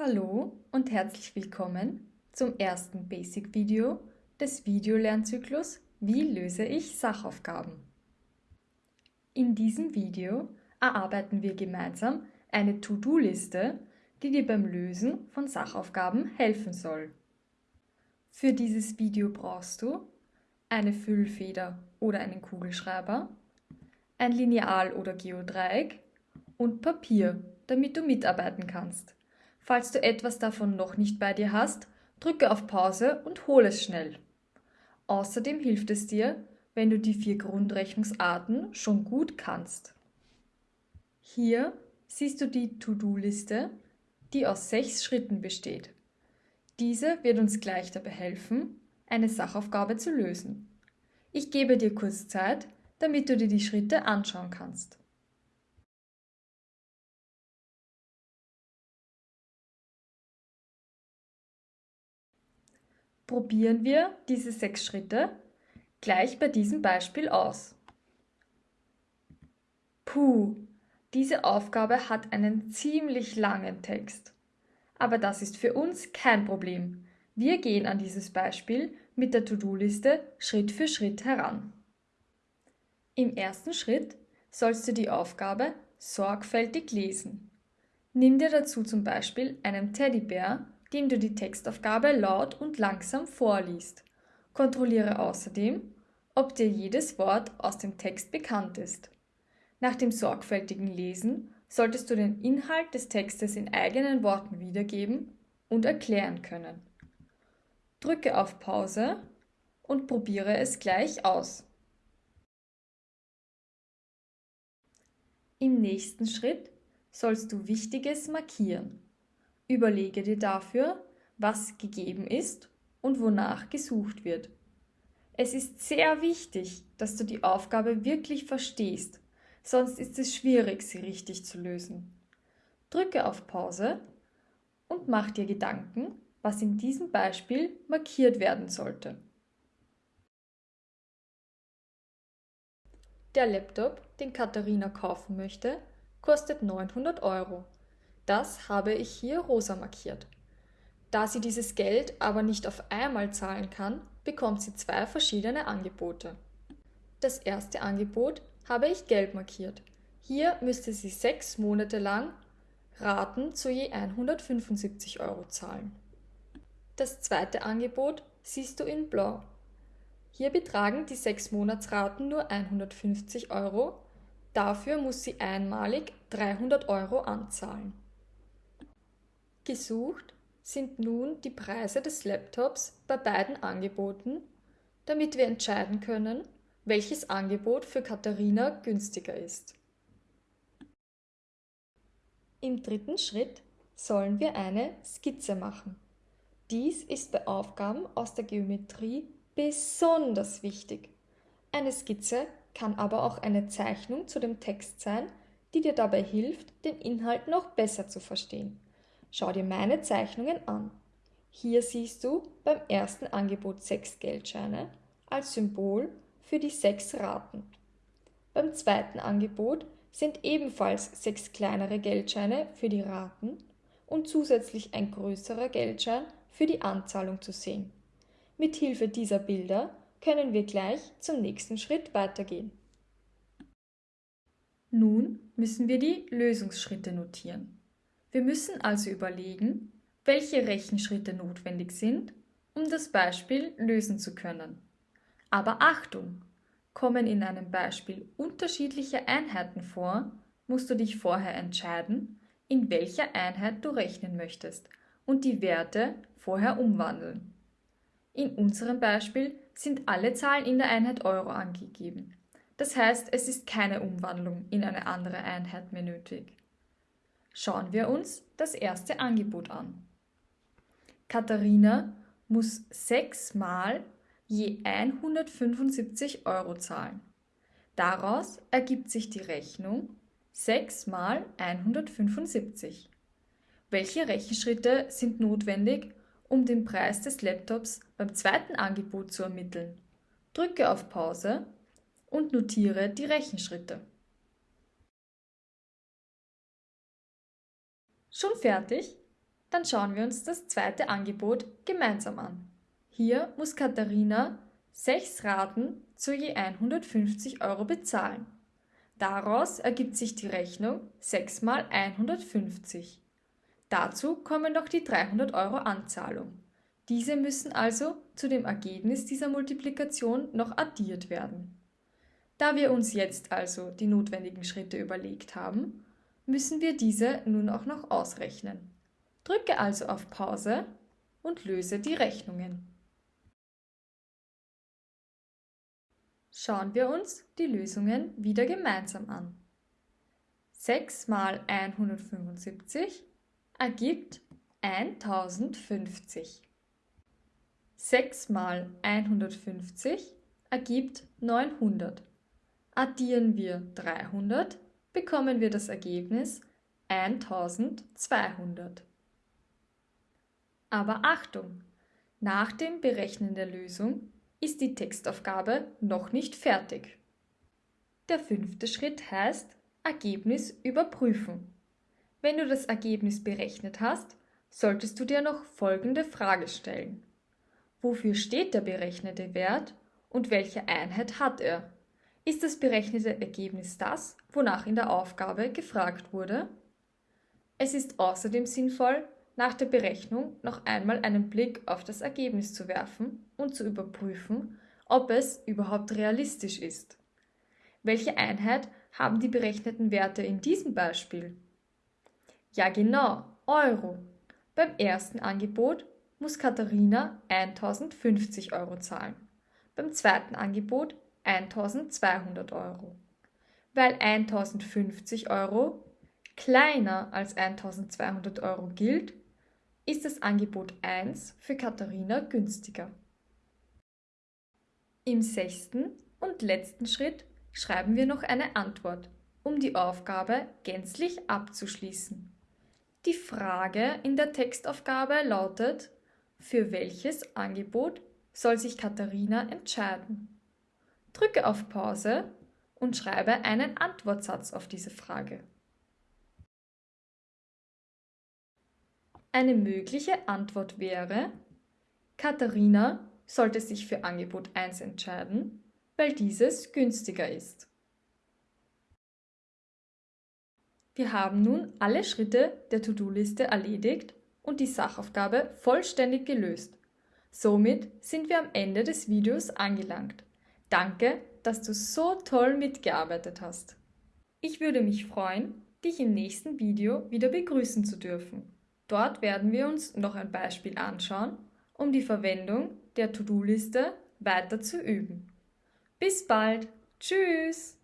Hallo und herzlich willkommen zum ersten Basic-Video des Videolernzyklus Wie löse ich Sachaufgaben? In diesem Video erarbeiten wir gemeinsam eine To-Do-Liste, die dir beim Lösen von Sachaufgaben helfen soll. Für dieses Video brauchst du eine Füllfeder oder einen Kugelschreiber, ein Lineal oder Geodreieck und Papier, damit du mitarbeiten kannst. Falls du etwas davon noch nicht bei dir hast, drücke auf Pause und hol es schnell. Außerdem hilft es dir, wenn du die vier Grundrechnungsarten schon gut kannst. Hier siehst du die To-Do-Liste, die aus sechs Schritten besteht. Diese wird uns gleich dabei helfen, eine Sachaufgabe zu lösen. Ich gebe dir kurz Zeit, damit du dir die Schritte anschauen kannst. Probieren wir diese sechs Schritte gleich bei diesem Beispiel aus. Puh, diese Aufgabe hat einen ziemlich langen Text. Aber das ist für uns kein Problem. Wir gehen an dieses Beispiel mit der To-Do-Liste Schritt für Schritt heran. Im ersten Schritt sollst du die Aufgabe sorgfältig lesen. Nimm dir dazu zum Beispiel einen Teddybär dem du die Textaufgabe laut und langsam vorliest. Kontrolliere außerdem, ob dir jedes Wort aus dem Text bekannt ist. Nach dem sorgfältigen Lesen solltest du den Inhalt des Textes in eigenen Worten wiedergeben und erklären können. Drücke auf Pause und probiere es gleich aus. Im nächsten Schritt sollst du Wichtiges markieren. Überlege dir dafür, was gegeben ist und wonach gesucht wird. Es ist sehr wichtig, dass du die Aufgabe wirklich verstehst, sonst ist es schwierig, sie richtig zu lösen. Drücke auf Pause und mach dir Gedanken, was in diesem Beispiel markiert werden sollte. Der Laptop, den Katharina kaufen möchte, kostet 900 Euro. Das habe ich hier rosa markiert. Da sie dieses Geld aber nicht auf einmal zahlen kann, bekommt sie zwei verschiedene Angebote. Das erste Angebot habe ich gelb markiert. Hier müsste sie sechs Monate lang Raten zu je 175 Euro zahlen. Das zweite Angebot siehst du in blau. Hier betragen die sechs Monatsraten nur 150 Euro, dafür muss sie einmalig 300 Euro anzahlen. Gesucht sind nun die Preise des Laptops bei beiden Angeboten, damit wir entscheiden können, welches Angebot für Katharina günstiger ist. Im dritten Schritt sollen wir eine Skizze machen. Dies ist bei Aufgaben aus der Geometrie besonders wichtig. Eine Skizze kann aber auch eine Zeichnung zu dem Text sein, die dir dabei hilft, den Inhalt noch besser zu verstehen. Schau dir meine Zeichnungen an. Hier siehst du beim ersten Angebot sechs Geldscheine als Symbol für die sechs Raten. Beim zweiten Angebot sind ebenfalls sechs kleinere Geldscheine für die Raten und zusätzlich ein größerer Geldschein für die Anzahlung zu sehen. Mit Hilfe dieser Bilder können wir gleich zum nächsten Schritt weitergehen. Nun müssen wir die Lösungsschritte notieren. Wir müssen also überlegen, welche Rechenschritte notwendig sind, um das Beispiel lösen zu können. Aber Achtung! Kommen in einem Beispiel unterschiedliche Einheiten vor, musst du dich vorher entscheiden, in welcher Einheit du rechnen möchtest und die Werte vorher umwandeln. In unserem Beispiel sind alle Zahlen in der Einheit Euro angegeben. Das heißt, es ist keine Umwandlung in eine andere Einheit mehr nötig. Schauen wir uns das erste Angebot an. Katharina muss sechsmal je 175 Euro zahlen. Daraus ergibt sich die Rechnung 6 mal 175. Welche Rechenschritte sind notwendig, um den Preis des Laptops beim zweiten Angebot zu ermitteln? Drücke auf Pause und notiere die Rechenschritte. Schon fertig? Dann schauen wir uns das zweite Angebot gemeinsam an. Hier muss Katharina sechs Raten zu je 150 Euro bezahlen. Daraus ergibt sich die Rechnung 6 mal 150. Dazu kommen noch die 300 Euro Anzahlung. Diese müssen also zu dem Ergebnis dieser Multiplikation noch addiert werden. Da wir uns jetzt also die notwendigen Schritte überlegt haben, müssen wir diese nun auch noch ausrechnen. Drücke also auf Pause und löse die Rechnungen. Schauen wir uns die Lösungen wieder gemeinsam an. 6 mal 175 ergibt 1050. 6 mal 150 ergibt 900. Addieren wir 300, bekommen wir das Ergebnis 1200. Aber Achtung! Nach dem Berechnen der Lösung ist die Textaufgabe noch nicht fertig. Der fünfte Schritt heißt Ergebnis überprüfen. Wenn du das Ergebnis berechnet hast, solltest du dir noch folgende Frage stellen. Wofür steht der berechnete Wert und welche Einheit hat er? Ist das berechnete Ergebnis das, wonach in der Aufgabe gefragt wurde? Es ist außerdem sinnvoll, nach der Berechnung noch einmal einen Blick auf das Ergebnis zu werfen und zu überprüfen, ob es überhaupt realistisch ist. Welche Einheit haben die berechneten Werte in diesem Beispiel? Ja genau, Euro. Beim ersten Angebot muss Katharina 1050 Euro zahlen, beim zweiten Angebot 1200 Euro. Weil 1050 Euro kleiner als 1200 Euro gilt, ist das Angebot 1 für Katharina günstiger. Im sechsten und letzten Schritt schreiben wir noch eine Antwort, um die Aufgabe gänzlich abzuschließen. Die Frage in der Textaufgabe lautet, für welches Angebot soll sich Katharina entscheiden? Drücke auf Pause und schreibe einen Antwortsatz auf diese Frage. Eine mögliche Antwort wäre, Katharina sollte sich für Angebot 1 entscheiden, weil dieses günstiger ist. Wir haben nun alle Schritte der To-Do-Liste erledigt und die Sachaufgabe vollständig gelöst. Somit sind wir am Ende des Videos angelangt. Danke, dass du so toll mitgearbeitet hast. Ich würde mich freuen, dich im nächsten Video wieder begrüßen zu dürfen. Dort werden wir uns noch ein Beispiel anschauen, um die Verwendung der To-Do-Liste weiter zu üben. Bis bald. Tschüss.